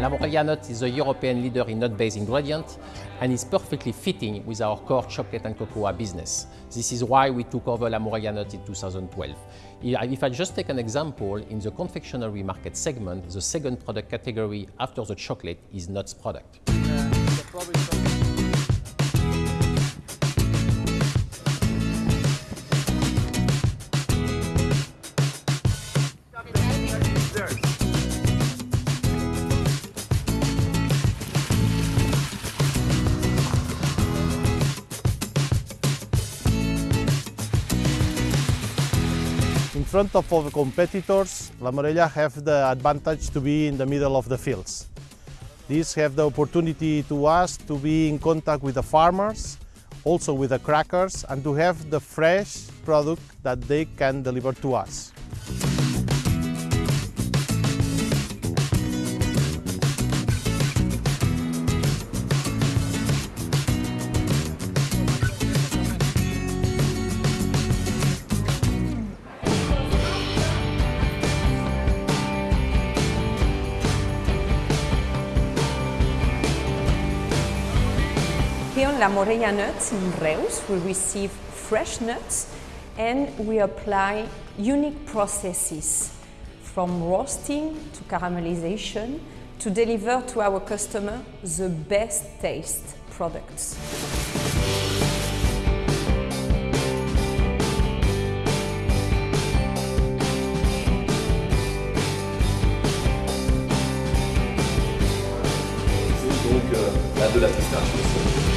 La nut is a European leader in nut-based ingredient and is perfectly fitting with our core chocolate and cocoa business. This is why we took over La nut in 2012. If I just take an example, in the confectionery market segment, the second product category after the chocolate is nuts product. Front of our competitors, La Morella have the advantage to be in the middle of the fields. These have the opportunity to us to be in contact with the farmers, also with the crackers, and to have the fresh product that they can deliver to us. Here on La Morella Nuts in Reus, we receive fresh nuts and we apply unique processes from roasting to caramelization to deliver to our customer the best taste products. Euh, de la pistache.